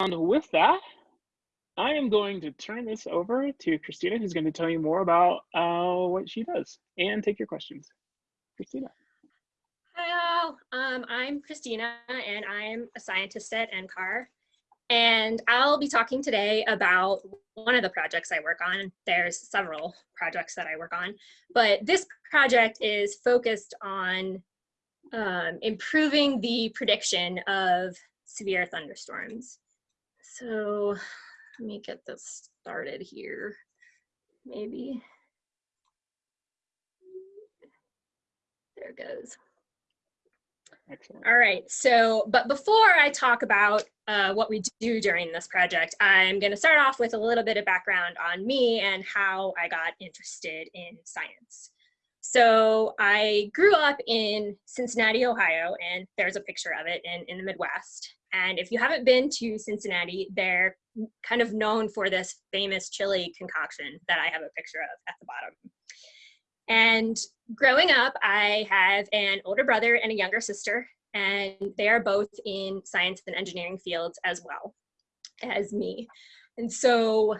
with that, I am going to turn this over to Christina, who's going to tell you more about uh, what she does and take your questions. Christina. Hi all, um, I'm Christina and I'm a scientist at NCAR. And I'll be talking today about one of the projects I work on. There's several projects that I work on, but this project is focused on um, improving the prediction of severe thunderstorms. So let me get this started here, maybe. There it goes. Excellent. All right, so, but before I talk about uh, what we do during this project, I'm gonna start off with a little bit of background on me and how I got interested in science. So I grew up in Cincinnati, Ohio, and there's a picture of it in, in the Midwest. And if you haven't been to Cincinnati, they're kind of known for this famous chili concoction that I have a picture of at the bottom. And growing up, I have an older brother and a younger sister, and they are both in science and engineering fields as well as me. And so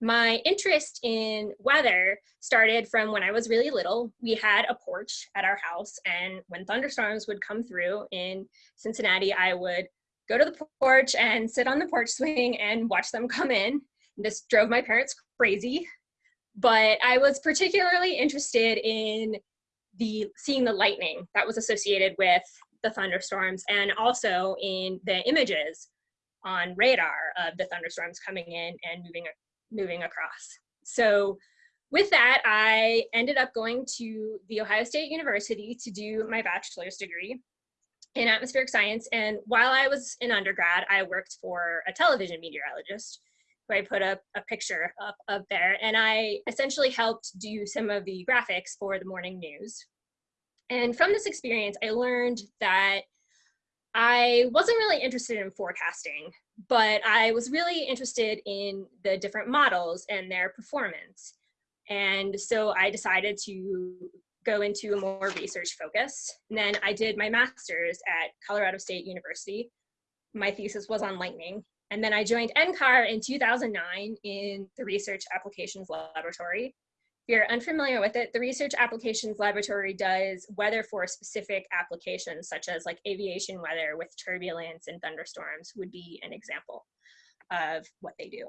my interest in weather started from when I was really little. We had a porch at our house, and when thunderstorms would come through in Cincinnati, I would go to the porch and sit on the porch swing and watch them come in. This drove my parents crazy but I was particularly interested in the seeing the lightning that was associated with the thunderstorms and also in the images on radar of the thunderstorms coming in and moving moving across. So with that, I ended up going to The Ohio State University to do my bachelor's degree in atmospheric science. And while I was in undergrad, I worked for a television meteorologist who I put up a picture up, up there. And I essentially helped do some of the graphics for the morning news. And from this experience, I learned that I wasn't really interested in forecasting, but I was really interested in the different models and their performance. And so I decided to go into a more research focus. And then I did my master's at Colorado State University. My thesis was on lightning. And then I joined NCAR in 2009 in the Research Applications Laboratory. You're unfamiliar with it, the Research Applications Laboratory does weather for specific applications, such as like aviation weather with turbulence and thunderstorms would be an example of what they do.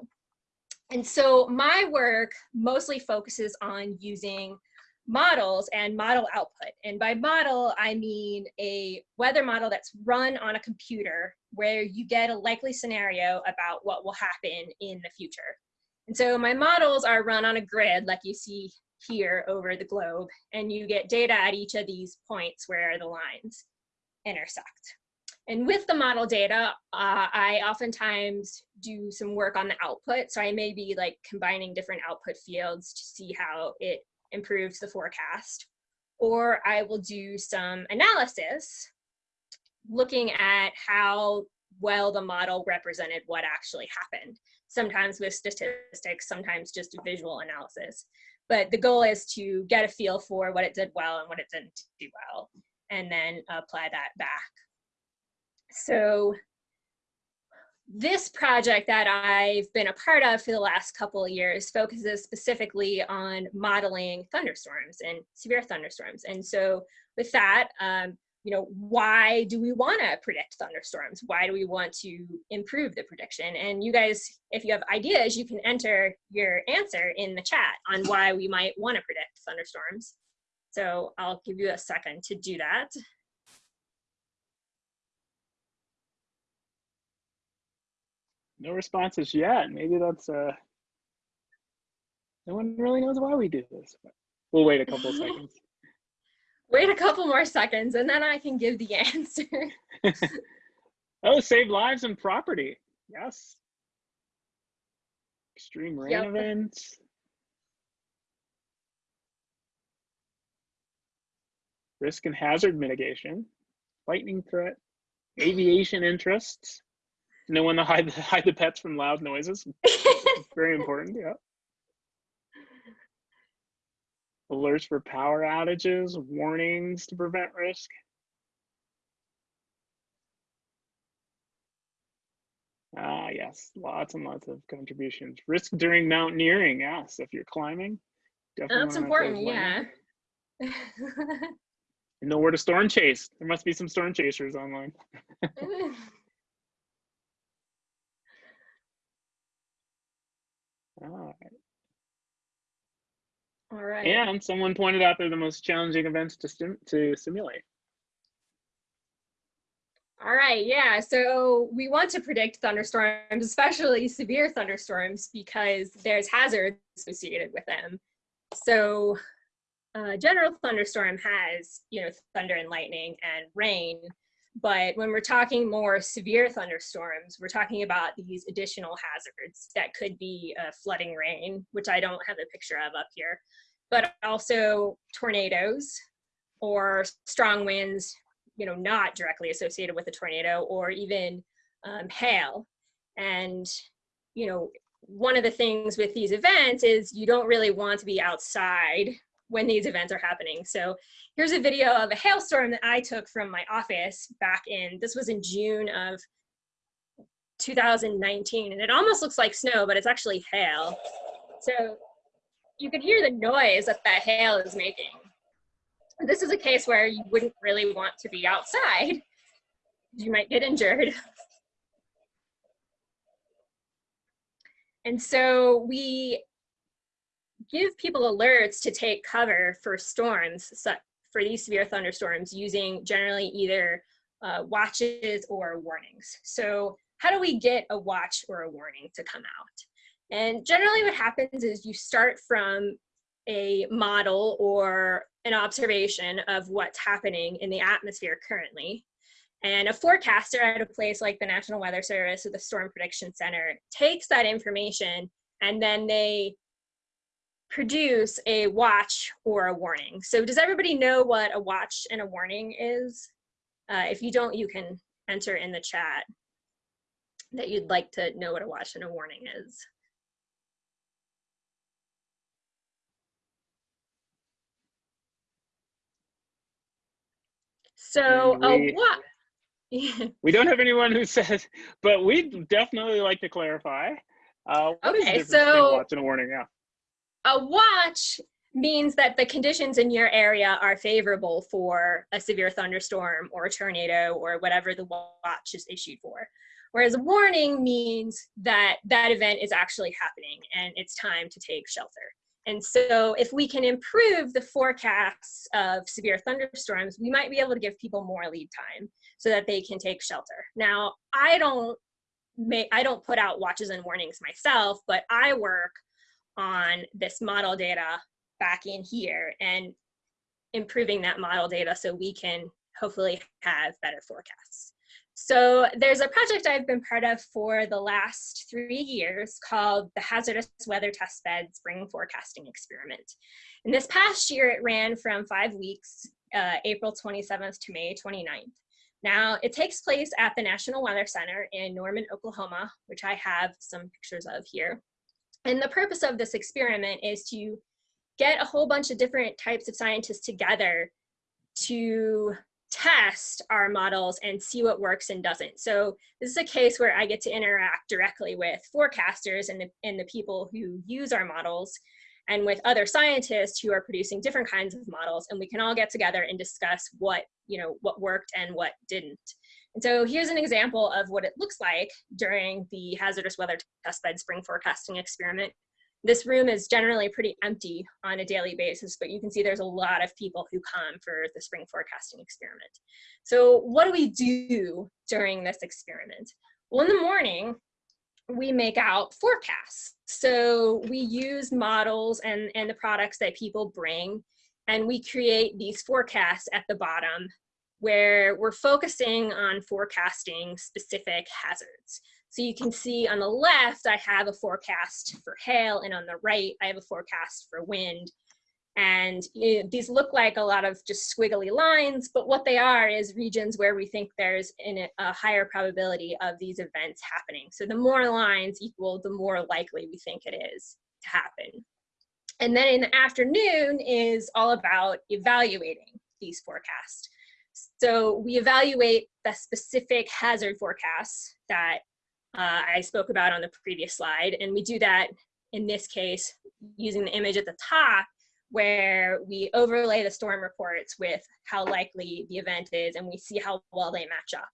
And so my work mostly focuses on using models and model output. And by model, I mean a weather model that's run on a computer where you get a likely scenario about what will happen in the future. And so my models are run on a grid like you see here over the globe, and you get data at each of these points where the lines intersect. And with the model data, uh, I oftentimes do some work on the output. So I may be like combining different output fields to see how it improves the forecast. Or I will do some analysis looking at how well the model represented what actually happened. Sometimes with statistics, sometimes just visual analysis. But the goal is to get a feel for what it did well and what it didn't do well, and then apply that back. So this project that I've been a part of for the last couple of years focuses specifically on modeling thunderstorms and severe thunderstorms. And so with that, um, you know, why do we want to predict thunderstorms? Why do we want to improve the prediction? And you guys, if you have ideas, you can enter your answer in the chat on why we might want to predict thunderstorms. So I'll give you a second to do that. no responses yet. Maybe that's uh no one really knows why we do this. But we'll wait a couple seconds. Wait a couple more seconds and then I can give the answer. oh, save lives and property. Yes. Extreme rain yep. events. Risk and hazard mitigation. Lightning threat. Aviation interests no one to hide the, hide the pets from loud noises. very important. Yeah. Alerts for power outages, warnings to prevent risk. Ah, yes, lots and lots of contributions. Risk during mountaineering, yes, if you're climbing. Definitely That's important, yeah. Know where to storm chase. There must be some storm chasers online. Ah, All right. And someone pointed out they're the most challenging events to sim to simulate. All right, yeah. So we want to predict thunderstorms, especially severe thunderstorms, because there's hazards associated with them. So a general thunderstorm has, you know, thunder and lightning and rain. But when we're talking more severe thunderstorms, we're talking about these additional hazards that could be uh, flooding rain, which I don't have a picture of up here, but also tornadoes or strong winds, you know, not directly associated with a tornado or even um, hail. And, you know, one of the things with these events is you don't really want to be outside when these events are happening. So here's a video of a hailstorm that I took from my office back in, this was in June of 2019. And it almost looks like snow, but it's actually hail. So you can hear the noise that that hail is making. This is a case where you wouldn't really want to be outside. You might get injured. And so we give people alerts to take cover for storms, for these severe thunderstorms using generally either uh, watches or warnings. So how do we get a watch or a warning to come out? And generally what happens is you start from a model or an observation of what's happening in the atmosphere currently. And a forecaster at a place like the National Weather Service or the Storm Prediction Center takes that information and then they produce a watch or a warning. So does everybody know what a watch and a warning is? Uh, if you don't, you can enter in the chat that you'd like to know what a watch and a warning is. So And a watch. We don't have anyone who says, but we'd definitely like to clarify. Uh, Okay, so- watch and a warning? Yeah. A watch means that the conditions in your area are favorable for a severe thunderstorm or a tornado or whatever the watch is issued for. Whereas a warning means that that event is actually happening and it's time to take shelter. And so if we can improve the forecasts of severe thunderstorms, we might be able to give people more lead time so that they can take shelter. Now, I don't make, I don't put out watches and warnings myself, but I work on this model data back in here and improving that model data so we can hopefully have better forecasts. So there's a project I've been part of for the last three years called the Hazardous Weather Testbed Spring Forecasting Experiment. And this past year it ran from five weeks, uh, April 27th to May 29th. Now it takes place at the National Weather Center in Norman, Oklahoma, which I have some pictures of here. And the purpose of this experiment is to get a whole bunch of different types of scientists together to test our models and see what works and doesn't. So this is a case where I get to interact directly with forecasters and the, and the people who use our models and with other scientists who are producing different kinds of models and we can all get together and discuss what, you know, what worked and what didn't. And so here's an example of what it looks like during the hazardous weather testbed spring forecasting experiment. This room is generally pretty empty on a daily basis, but you can see there's a lot of people who come for the spring forecasting experiment. So what do we do during this experiment? Well, in the morning, we make out forecasts. So we use models and, and the products that people bring, and we create these forecasts at the bottom where we're focusing on forecasting specific hazards. So you can see on the left, I have a forecast for hail, and on the right, I have a forecast for wind. And know, these look like a lot of just squiggly lines, but what they are is regions where we think there's in a higher probability of these events happening. So the more lines equal, the more likely we think it is to happen. And then in the afternoon is all about evaluating these forecasts. So we evaluate the specific hazard forecasts that uh, I spoke about on the previous slide. And we do that in this case using the image at the top where we overlay the storm reports with how likely the event is and we see how well they match up.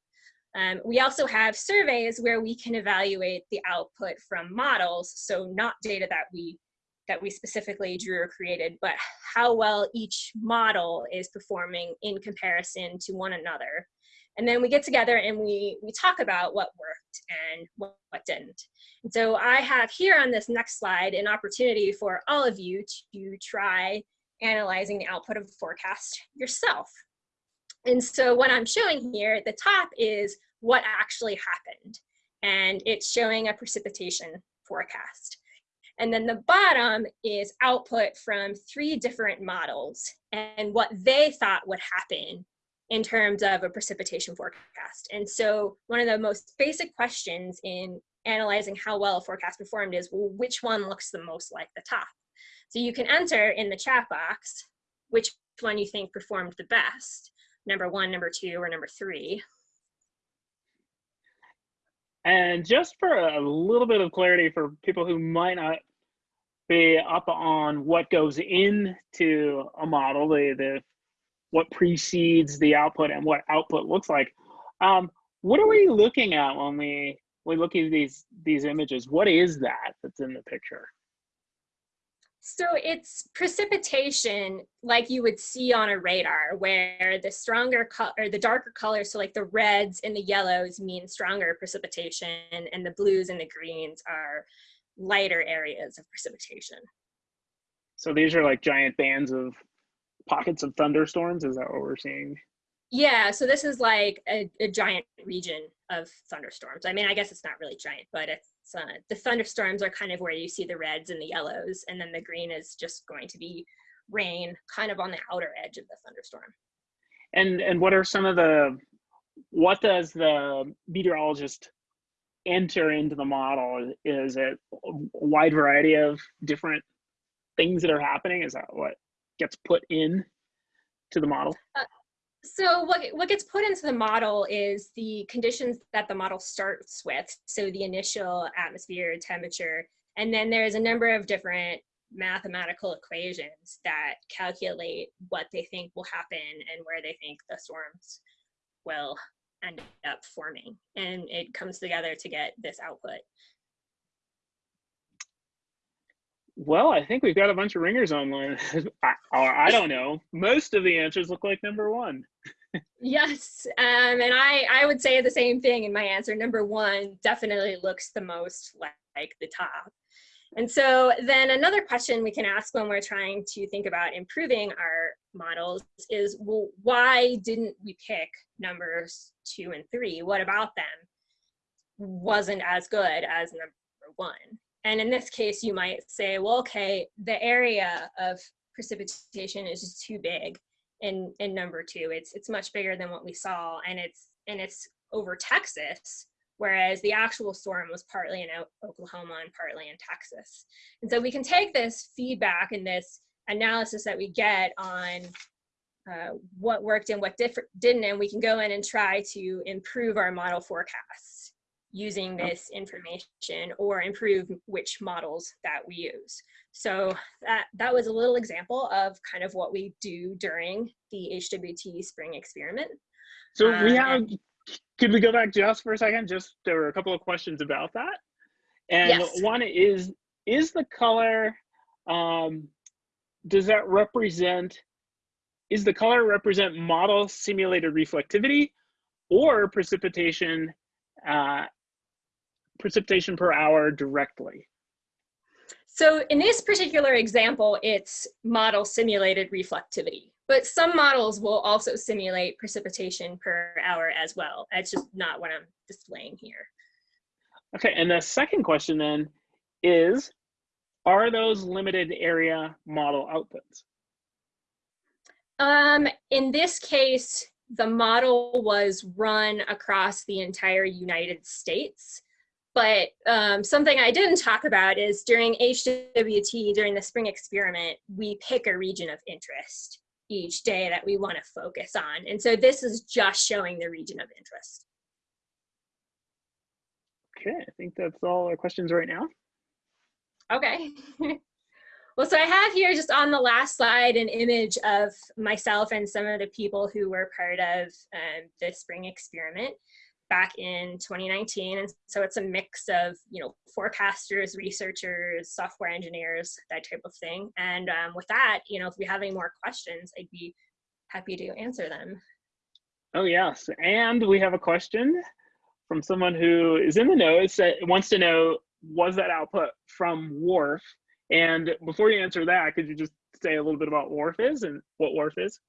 Um, we also have surveys where we can evaluate the output from models, so not data that we that we specifically drew or created, but how well each model is performing in comparison to one another. And then we get together and we, we talk about what worked and what, didn't. And so I have here on this next slide an opportunity for all of you to try analyzing the output of the forecast yourself. And so what I'm showing here at the top is what actually happened. And it's showing a precipitation forecast. And then the bottom is output from three different models and what they thought would happen in terms of a precipitation forecast. And so one of the most basic questions in analyzing how well a forecast performed is, well, which one looks the most like the top? So you can enter in the chat box which one you think performed the best, number one, number two, or number three. And just for a little bit of clarity for people who might not be up on what goes into a model, the, the what precedes the output and what output looks like. Um, what are we looking at when we we look at these these images? What is that that's in the picture? So it's precipitation like you would see on a radar where the stronger color or the darker colors, so like the reds and the yellows mean stronger precipitation and the blues and the greens are lighter areas of precipitation. So these are like giant bands of pockets of thunderstorms? Is that what we're seeing? Yeah, so this is like a, a giant region of thunderstorms. I mean, I guess it's not really giant, but it's uh, the thunderstorms are kind of where you see the reds and the yellows, and then the green is just going to be rain kind of on the outer edge of the thunderstorm. And and what are some of the what does the meteorologist enter into the model? Is it a wide variety of different things that are happening? Is that what gets put in to the model? Uh, so what, what gets put into the model is the conditions that the model starts with. So the initial atmosphere, temperature, and then there's a number of different mathematical equations that calculate what they think will happen and where they think the storms will end up forming. And it comes together to get this output. Well, I think we've got a bunch of ringers online. I, or I don't know. Most of the answers look like number one. yes, um, and I I would say the same thing in my answer. Number one definitely looks the most like the top. And so then another question we can ask when we're trying to think about improving our models is, well, why didn't we pick numbers two and three? What about them wasn't as good as number one? And in this case, you might say, well, okay, the area of precipitation is just too big in, in number two. It's, it's much bigger than what we saw and it's, and it's over Texas, whereas the actual storm was partly in Oklahoma and partly in Texas. And so we can take this feedback and this analysis that we get on uh, what worked and what didn't, and we can go in and try to improve our model forecasts using this information or improve which models that we use. So that, that was a little example of kind of what we do during the HWT spring experiment. So we uh, have, could we go back just for a second? Just there were a couple of questions about that. And yes. one is, is the color, um, does that represent, is the color represent model simulated reflectivity or precipitation uh, precipitation per hour directly? So in this particular example, it's model simulated reflectivity, but some models will also simulate precipitation per hour as well. That's just not what I'm displaying here. Okay, and the second question then is, are those limited area model outputs? Um, in this case, the model was run across the entire United States. But um, something I didn't talk about is during HWT, during the spring experiment, we pick a region of interest each day that we want to focus on. And so this is just showing the region of interest. Okay, I think that's all our questions right now. Okay. well, so I have here just on the last slide an image of myself and some of the people who were part of um, the spring experiment back in 2019. And so it's a mix of, you know, forecasters, researchers, software engineers, that type of thing. And um, with that, you know, if we have any more questions, I'd be happy to answer them. Oh, yes. And we have a question from someone who is in the know, wants to know, was that output from WRF? And before you answer that, could you just say a little bit about WRF is and what WRF is?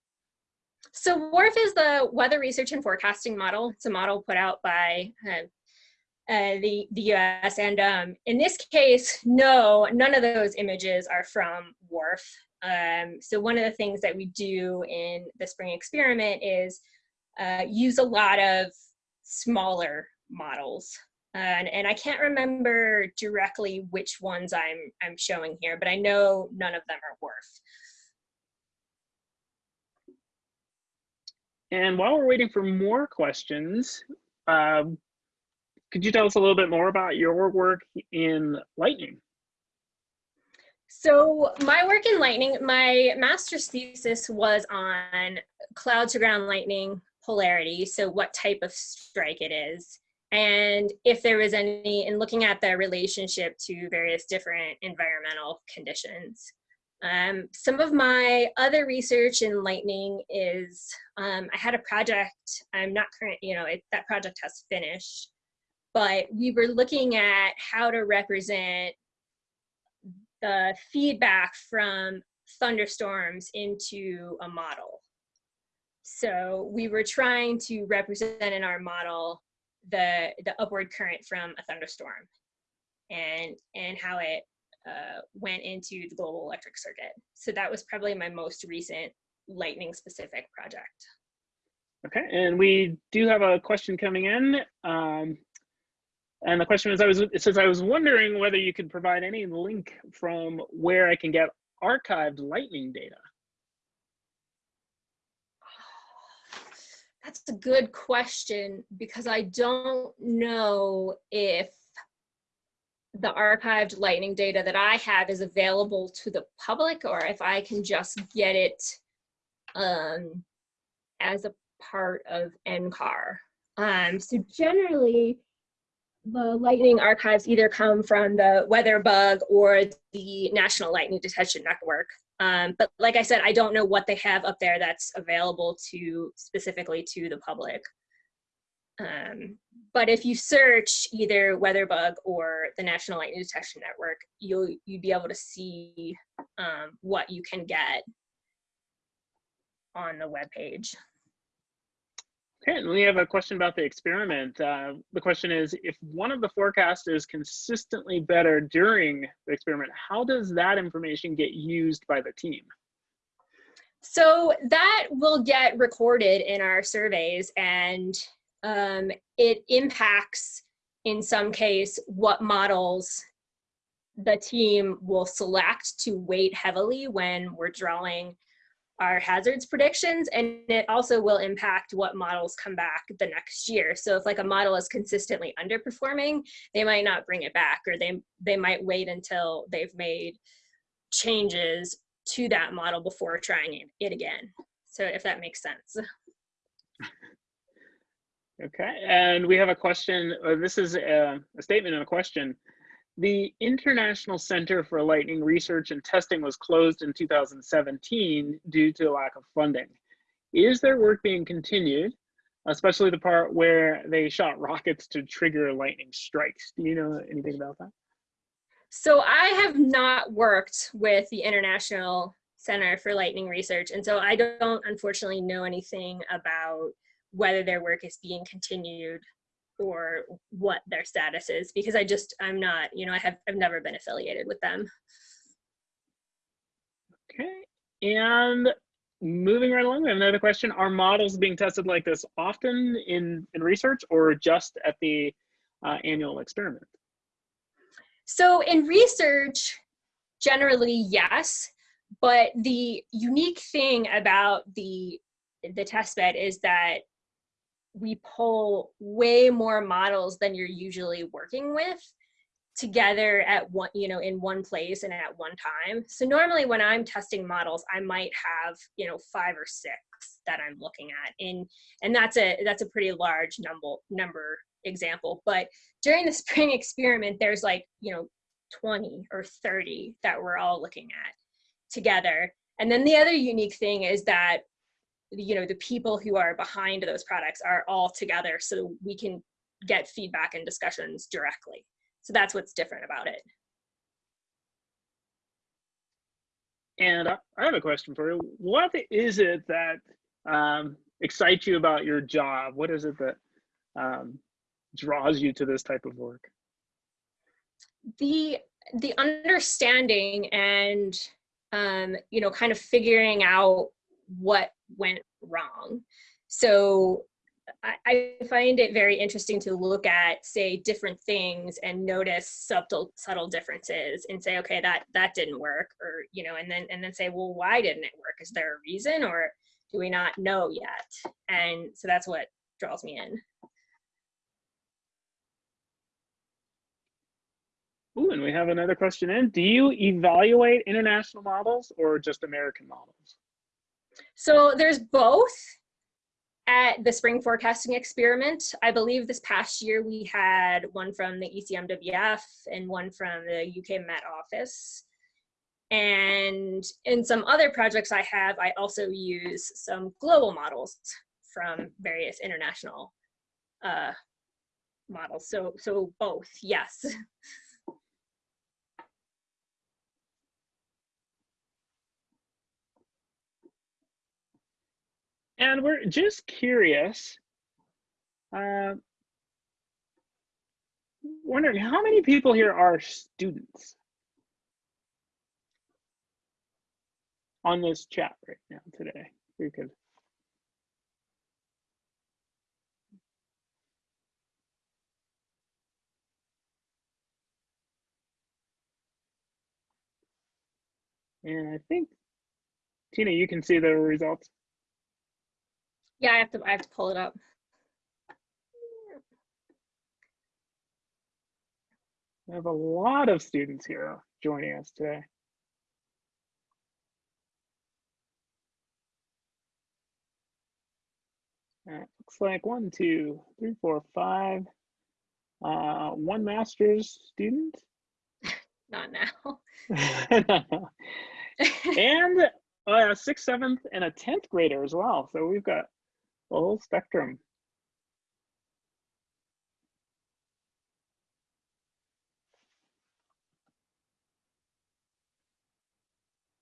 So WRF is the Weather Research and Forecasting Model. It's a model put out by uh, uh, the, the US. And um, in this case, no, none of those images are from WRF. Um, so one of the things that we do in the spring experiment is uh, use a lot of smaller models. And, and I can't remember directly which ones I'm, I'm showing here, but I know none of them are WRF. And while we're waiting for more questions, um, could you tell us a little bit more about your work in Lightning? So my work in Lightning, my master's thesis was on cloud to ground lightning polarity, so what type of strike it is, and if there was any, in looking at the relationship to various different environmental conditions. Um, some of my other research in lightning is um, I had a project, I'm not current, you know, it, that project has finished, but we were looking at how to represent the feedback from thunderstorms into a model. So we were trying to represent in our model the, the upward current from a thunderstorm and, and how it uh, went into the global electric circuit. So that was probably my most recent lightning specific project. Okay, and we do have a question coming in. Um, and the question is, I was, it says, I was wondering whether you could provide any link from where I can get archived lightning data. That's a good question because I don't know if the archived lightning data that I have is available to the public or if I can just get it um, as a part of NCAR. Um, so generally, the lightning archives either come from the WeatherBug or the National Lightning Detection Network. Um, but like I said, I don't know what they have up there that's available to specifically to the public. Um, but if you search either WeatherBug or the National Lightning Detection Network, you'll you'd be able to see um, what you can get on the web page. Okay, and we have a question about the experiment. Uh, the question is, if one of the forecasts is consistently better during the experiment, how does that information get used by the team? So that will get recorded in our surveys and um, it impacts, in some case, what models the team will select to weight heavily when we're drawing our hazards predictions and it also will impact what models come back the next year. So if like a model is consistently underperforming they might not bring it back or they they might wait until they've made changes to that model before trying it, again. So if that makes sense. Okay and we have a question uh, this is a, a statement and a question the International Center for Lightning Research and Testing was closed in 2017 due to lack of funding. Is their work being continued, especially the part where they shot rockets to trigger lightning strikes? Do you know anything about that? So I have not worked with the International Center for Lightning Research, and so I don't unfortunately know anything about whether their work is being continued or what their status is because I just I'm not you know I have I've never been affiliated with them. Okay, and moving right along, we have another question: Are models being tested like this often in in research or just at the uh, annual experiment? So in research, generally yes, but the unique thing about the the test bed is that we pull way more models than you're usually working with together at one, you know, in one place and at one time. So normally when I'm testing models, I might have, you know, five or six that I'm looking at. And, and that's a, that's a pretty large number, number example. But during the spring experiment, there's like, you know, 20 or 30 that we're all looking at together. And then the other unique thing is that, you know, the people who are behind those products are all together so we can get feedback and discussions directly. So that's what's different about it. And I have a question for you. What is it that um, excites you about your job? What is it that um, draws you to this type of work? The the understanding and um, you know kind of figuring out what went wrong. So I, find it very interesting to look at, say, different things and notice subtle, subtle differences and say, okay, that that didn't work, or you know, and then and then say, well, why didn't it work? Is there a reason, or do we not know yet? And so that's what draws me in. Ooh, and we have another question in. Do you evaluate international models or just American models? So there's both at the spring forecasting experiment. I believe this past year we had one from the ECMWF and one from the UK Met Office. And in some other projects I have, I also use some global models from various international uh, models. So, so both, yes. And we're just curious, uh, wondering how many people here are students on this chat right now today? We could. And I think, Tina, you can see the results. Yeah, I have to I have to pull it up. We have a lot of students here joining us today. Looks like one, two, three, four, five. Uh, one master's student. Not now. and a sixth, seventh, and a tenth grader as well. So we've got whole spectrum.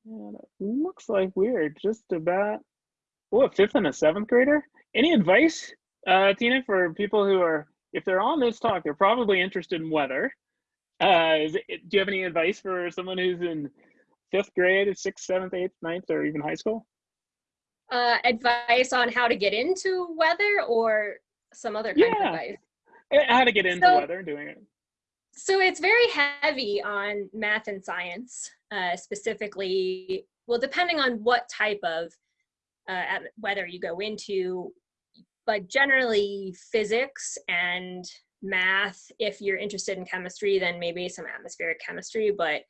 And it looks like we're just about, oh, a fifth and a seventh grader. Any advice, uh, Tina, for people who are, if they're on this talk, they're probably interested in weather. Uh, it, do you have any advice for someone who's in fifth grade, sixth, seventh, eighth, ninth, or even high school? Uh, advice on how to get into weather or some other kind yeah. of advice? How to get into so, weather doing it. So it's very heavy on math and science, uh, specifically, well, depending on what type of uh, weather you go into, but generally physics and math. If you're interested in chemistry, then maybe some atmospheric chemistry, but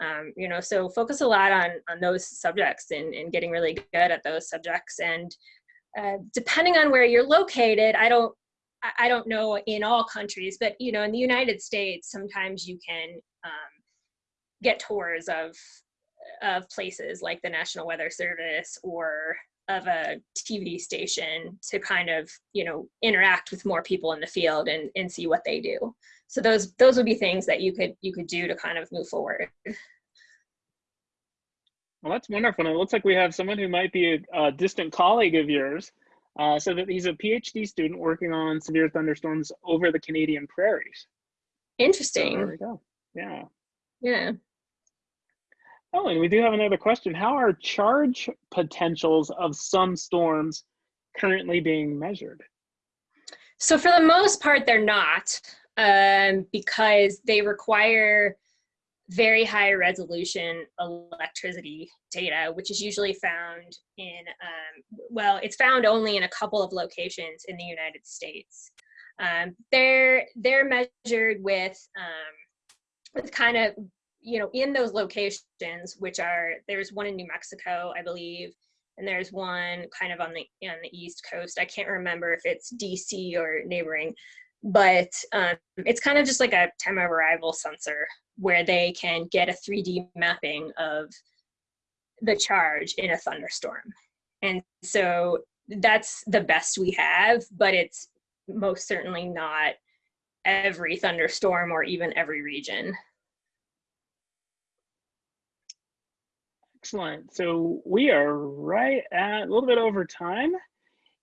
um, you know so focus a lot on on those subjects and, and getting really good at those subjects. And uh, depending on where you're located i don't i don't know in all countries but you know in the united states sometimes you can um, get tours of of places like the national weather service or of a tv station to kind of you know interact with more people in the field and and see what they do so those those would be things that you could you could do to kind of move forward. Well that's wonderful. And it looks like we have someone who might be a, a distant colleague of yours uh, so that he's a phd student working on severe thunderstorms over the canadian prairies. Interesting. So there we go. Yeah. Yeah. Oh and we do have another question. How are charge potentials of some storms currently being measured? So for the most part they're not um, because they require very high resolution electricity data, which is usually found in, um, well, it's found only in a couple of locations in the United States. Um, they're, they're measured with, um, with kind of, you know, in those locations, which are, there's one in New Mexico, I believe, and there's one kind of on the on the east coast. I can't remember if it's DC or neighboring, but um, it's kind of just like a time of arrival sensor where they can get a 3D mapping of the charge in a thunderstorm. And so that's the best we have, but it's most certainly not every thunderstorm or even every region. Excellent. So we are right at a little bit over time.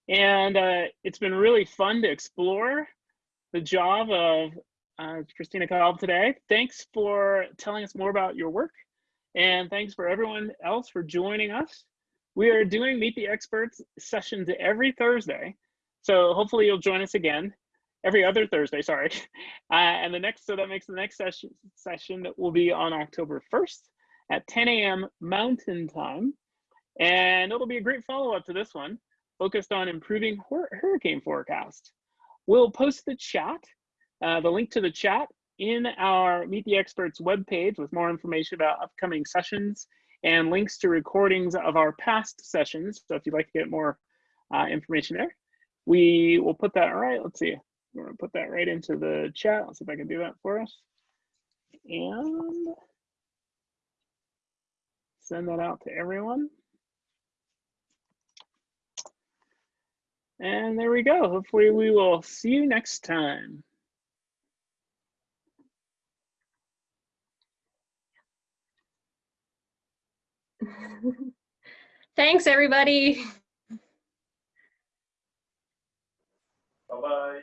And uh, it's been really fun to explore the job of uh, Christina Kalb today. Thanks for telling us more about your work. And thanks for everyone else for joining us. We are doing Meet the Experts sessions every Thursday. So hopefully you'll join us again every other Thursday, sorry. Uh, and the next, so that makes the next session, session that will be on October 1st at 10 a.m. Mountain Time. And it'll be a great follow-up to this one, focused on improving hurricane forecast. We'll post the chat, uh, the link to the chat in our Meet the Experts webpage with more information about upcoming sessions and links to recordings of our past sessions. So if you'd like to get more uh, information there, we will put that, all right, let's see. We're gonna put that right into the chat. Let's see if I can do that for us. And send that out to everyone. And there we go. Hopefully we will see you next time. Thanks, everybody. Bye-bye.